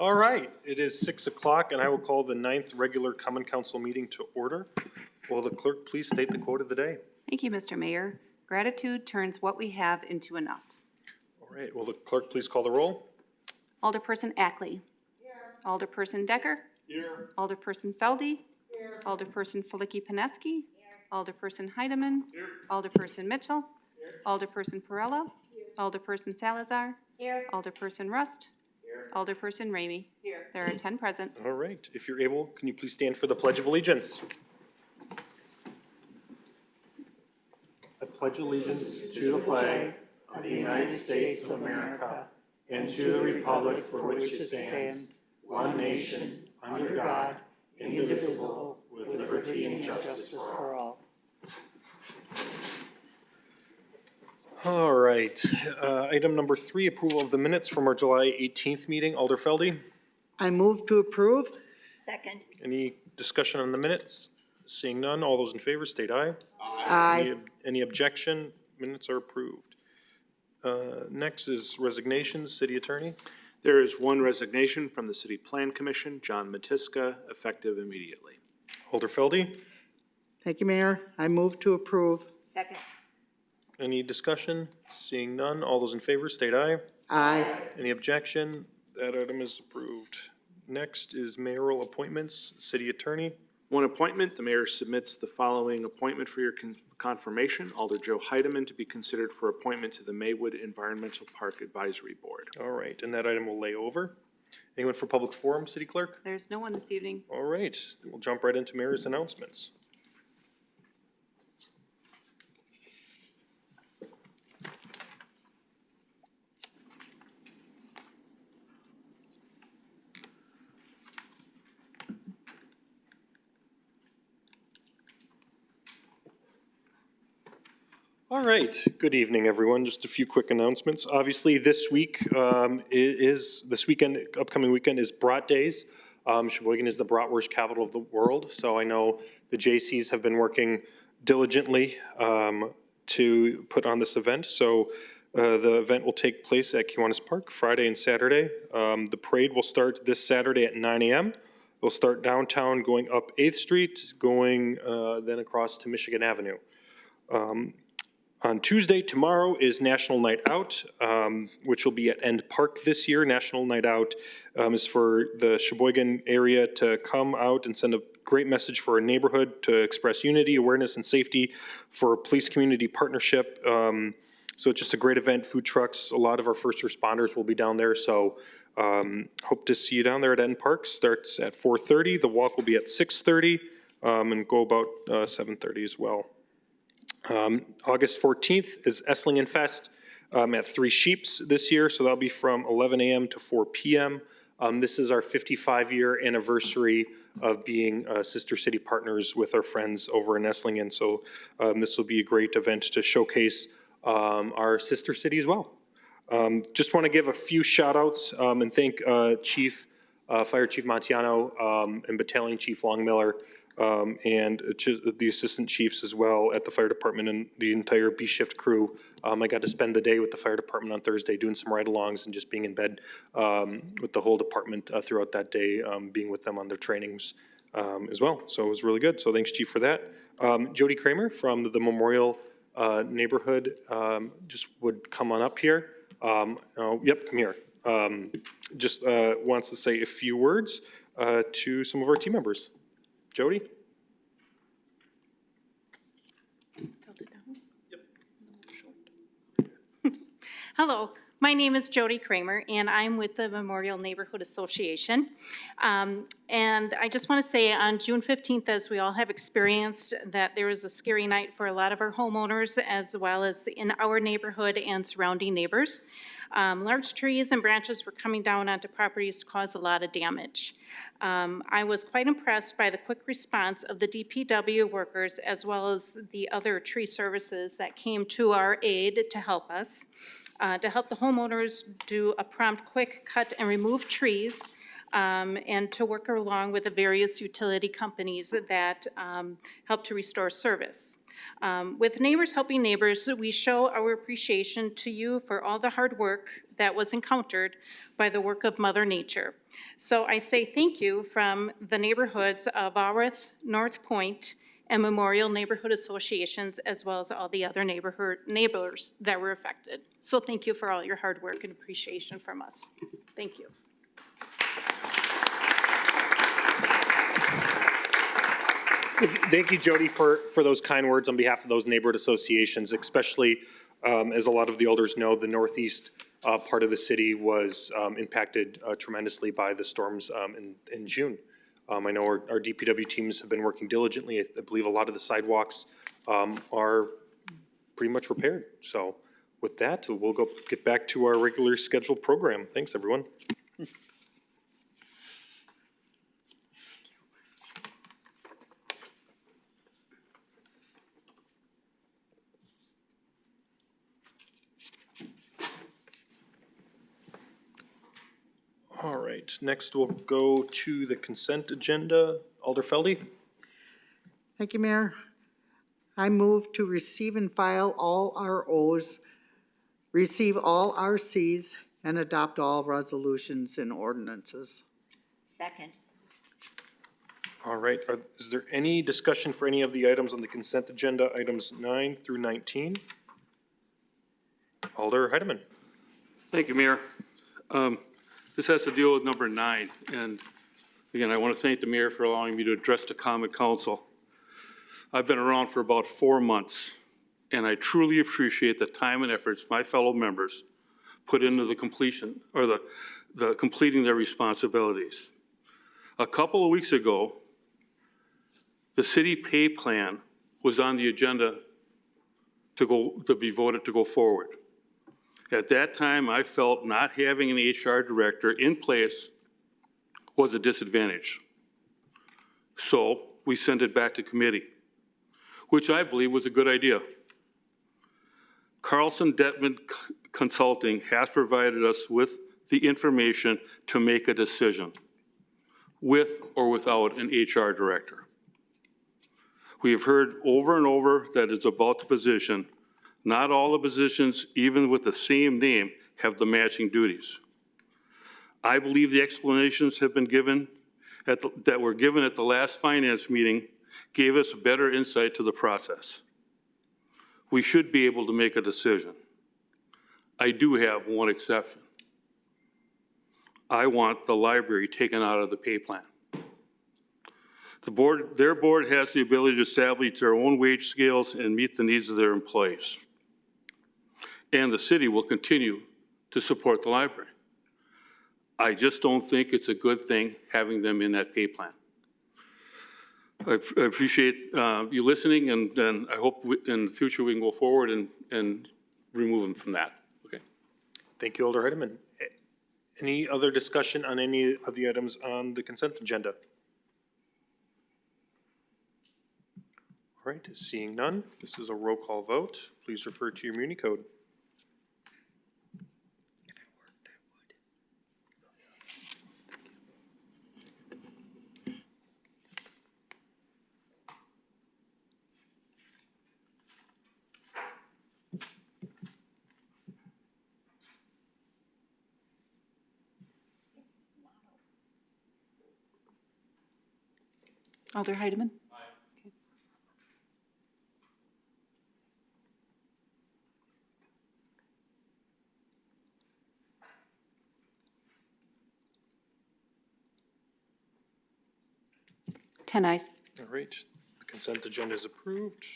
All right, it is six o'clock and I will call the ninth regular common council meeting to order. Will the clerk please state the quote of the day? Thank you, Mr. Mayor. Gratitude turns what we have into enough. All right, will the clerk please call the roll? Alderperson Ackley. Alderperson Dekker. Here. Alderperson Felde. Alderperson Filicky-Peneski. Alderperson Heidemann. Alderperson Mitchell. Alderperson Perrella. Alderperson Salazar. Alderperson Rust. Alderperson Ramey. Here. There are ten present. All right, if you're able, can you please stand for the Pledge of Allegiance? I pledge allegiance to the flag of the United States of America and to the republic for which it stands, one nation, under God, indivisible, with liberty and justice for all. All right, uh, item number three, approval of the minutes from our July 18th meeting. Alder Felde, I move to approve. Second. any discussion on the minutes? Seeing none, all those in favor state aye. Any Aye. ob- Any objection? Minutes are approved. Uh, Next is resignations, city attorney. There is one resignation from the City Plan Commission, John Matiska, effective immediately. Alder Felde, Thank you, Mayor. I move to approve. Second. Any discussion? Seeing none, all those in favor state aye. Aye. Any objection? That item is approved. Next is mayoral appointments, city attorney. One appointment, the mayor submits the following appointment for your con- confirmation. Alder Joe Heidemann to be considered for appointment to the Maywood Environmental Park Advisory Board. All right, and that item will lay over. Anyone for public forum, city clerk? There's no one this evening. All right, we'll jump right into mayor's announcements. All right, good evening, everyone. Just a few quick announcements. Obviously, this week um, is, this weekend, upcoming weekend is Brat Days. Um, Sheboygan is the bratwurst capital of the world, so I know the J.C.'s have been working diligently um, to put on this event. So uh, the event will take place at Kiwanis Park Friday and Saturday. Um, The parade will start this Saturday at 9 a.m. It'll start downtown, going up 8th Street, going uh, then across to Michigan Avenue. On Tuesday, tomorrow, is National Night Out, um, which will be at End Park this year. National Night Out um, is for the Sheboygan area to come out and send a great message for our neighborhood to express unity, awareness, and safety for police-community partnership. Um, So it's just a great event, food trucks, a lot of our first responders will be down there, so um, hope to see you down there at End Park. Starts at 4:30, the walk will be at 6:30, um, and go about uh, 7:30 as well. Um, August 14th is Esslingen Fest um, at Three Sheeps this year, so that'll be from 11 a.m. to 4 p.m. Um, This is our 55-year anniversary of being uh, sister city partners with our friends over in Esslingen. So um, this will be a great event to showcase um, our sister city as well. Um, Just want to give a few shout-outs um, and thank uh, Chief, uh, Fire Chief Montiano and Battalion Chief Longmiller um, and the assistant chiefs as well at the fire department and the entire B-shift crew. Um, I got to spend the day with the fire department on Thursday, doing some ride-alongs and just being in bed um, with the whole department uh, throughout that day, um, being with them on their trainings um, as well. So it was really good. So thanks, chief, for that. Um, Jody Kramer from the Memorial uh, Neighborhood just would come on up here. Oh, Yep, come here. Just uh, wants to say a few words uh, to some of our team members. Jody? Hello, my name is Jody Kramer, and I'm with the Memorial Neighborhood Association. Um, And I just want to say, on June 15th, as we all have experienced, that there was a scary night for a lot of our homeowners, as well as in our neighborhood and surrounding neighbors. Um, Large trees and branches were coming down onto properties to cause a lot of damage. Um, I was quite impressed by the quick response of the DPW workers, as well as the other tree services that came to our aid to help us uh, to help the homeowners do a prompt, quick cut and remove trees, um, and to work along with the various utility companies that- that um, help to restore service. Um, With Neighbors Helping Neighbors, we show our appreciation to you for all the hard work that was encountered by the work of Mother Nature. So I say thank you from the neighborhoods of Aworth, North Point, and Memorial Neighborhood Associations, as well as all the other neighborhood, neighbors that were affected. So thank you for all your hard work and appreciation from us. Thank you. Thank you, Jody, for, for those kind words on behalf of those neighborhood associations, especially, um, as a lot of the elders know, the northeast, uh, part of the city was, um, impacted uh, tremendously by the storms, um, in, in June. Um, I know our, our DPW teams have been working diligently. I I believe a lot of the sidewalks, um, are pretty much repaired. So with that, we'll go get back to our regular scheduled program. Thanks, everyone. All right, next we'll go to the consent agenda. Alder Felde? Thank you, Mayor. I move to receive and file all ROs, receive all RCs, and adopt all resolutions and ordinances. Second. All right, are, is there any discussion for any of the items on the consent agenda, items nine through nineteen? Alder Heidemann. Thank you, Mayor. Um, This has to deal with number nine, and again, I want to thank the mayor for allowing me to address the common council. I've been around for about four months, and I truly appreciate the time and efforts my fellow members put into the completion, or the, the completing their responsibilities. A couple of weeks ago, the city pay plan was on the agenda to go, to be voted to go forward. At that time, I felt not having an HR director in place was a disadvantage. So we sent it back to committee, which I believe was a good idea. Carlson Dettmann Consulting has provided us with the information to make a decision, with or without an HR director. We have heard over and over that it's about the position. Not all the positions, even with the same name, have the matching duties. I believe the explanations have been given, the- that were given at the last finance meeting, gave us a better insight to the process. We should be able to make a decision. I do have one exception. I want the library taken out of the pay plan. The board, their board has the ability to establish their own wage scales and meet the needs of their employees. And the city will continue to support the library. I just don't think it's a good thing having them in that pay plan. I I appreciate uh, you listening, and, and I hope we- in the future we can go forward and, and remove them from that, okay? Thank you, Alder. Eh, Any other discussion on any of the items on the consent agenda? All right, seeing none, this is a roll call vote. Please refer to your Muni code. Alder Heidemann? Ten eyes. All right, the consent agenda is approved.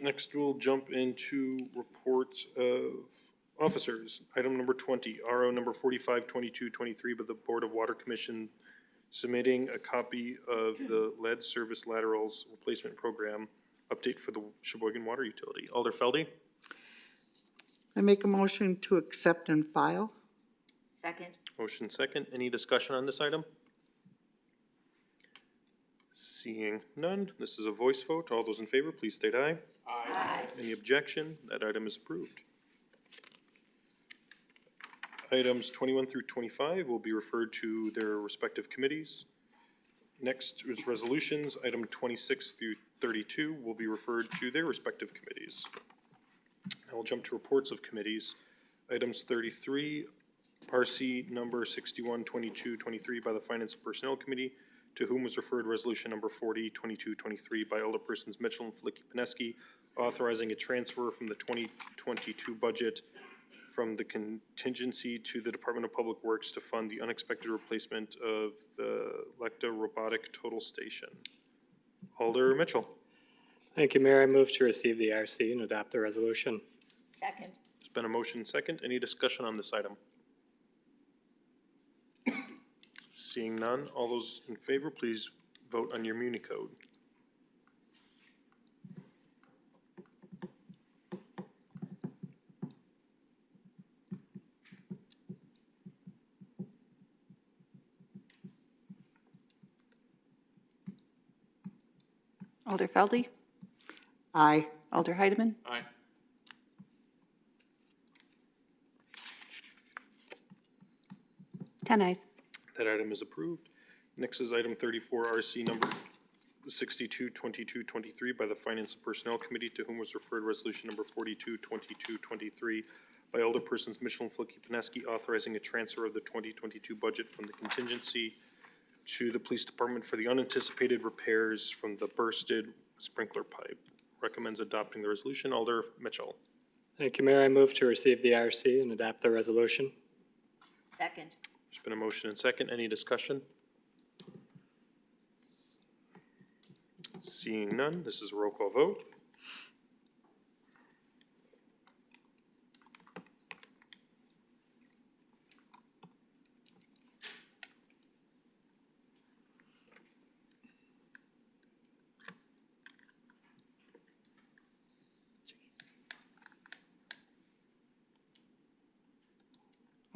Next, we'll jump into reports of officers. Item number twenty, RO number forty-five twenty-two twenty-three, by the Board of Water Commission submitting a copy of the lead service laterals replacement program update for the Sheboygan Water Utility. Alder Felde? I make a motion to accept and file. Second. Motion second. Any discussion on this item? Seeing none, this is a voice vote. All those in favor, please state aye. Aye. Any objection? That item is approved. Items twenty-one through twenty-five will be referred to their respective committees. Next is resolutions. Item twenty-six through thirty-two will be referred to their respective committees. I will jump to reports of committees. Items thirty-three RC number sixty-one twenty-two twenty-three by the Finance and Personnel Committee, to whom was referred resolution number forty twenty-two twenty-three by Alderpersons Mitchell and Flicky Pineski, authorizing a transfer from the twenty twenty-two budget from the contingency to the Department of Public Works to fund the unexpected replacement of the Leica robotic total station. Alder Mitchell. Thank you, Mayor. I move to receive the RC and adopt the resolution. Second. There's been a motion second. Any discussion on this item? Seeing none, all those in favor, please vote on your Muni code. Alder Felde, Aye. Alder Heidemann, Aye. ten eyes. That item is approved. Next is item thirty-four, RC number sixty-two twenty-two twenty-three by the Finance and Personnel Committee, to whom was referred resolution number forty-two twenty-two twenty-three by Alderpersons Mitchell and Filicky-Peneski, authorizing a transfer of the twenty twenty-two budget from the contingency to the police department for the unanticipated repairs from the bursted sprinkler pipe. Recommends adopting the resolution. Alder Mitchell. Thank you, Mayor. I move to receive the IRC and adopt the resolution. Second. There's been a motion and second. Any discussion? Seeing none, this is a roll call vote.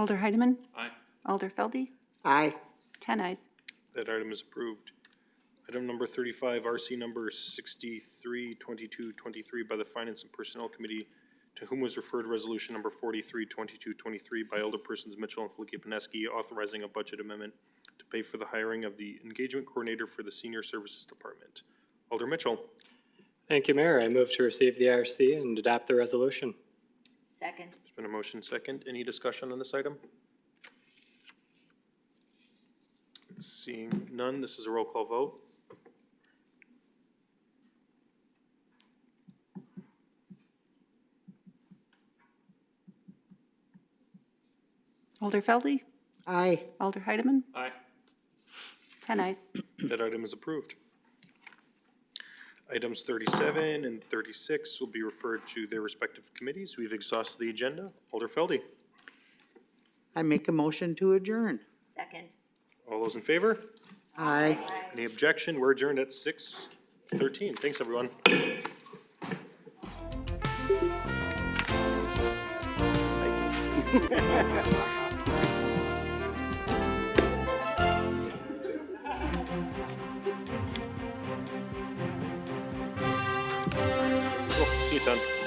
Alder Heidemann, Aye. Alder Felde, Aye. ten ayes. That item is approved. Item number thirty-five, RC number sixty-three twenty-two twenty-three by the Finance and Personnel Committee, to whom was referred resolution number forty-three twenty-two twenty-three by Alderpersons Mitchell and Filicky-Peneski, authorizing a budget amendment to pay for the hiring of the engagement coordinator for the Senior Services Department. Alder Mitchell. Thank you, Mayor. I move to receive the RC and adopt the resolution. Second. There's been a motion second. Any discussion on this item? Seeing none, this is a roll call vote. Alder Felde, Aye. Alder Heidemann, Aye. ten eyes. That item is approved. Items thirty-seven and thirty-six will be referred to their respective committees. We've exhausted the agenda. Alder Felde, I make a motion to adjourn. Second. all those in favor? Aye. Any objection? We're adjourned at six thirteen. Thanks, everyone. Cool. See you, Ton.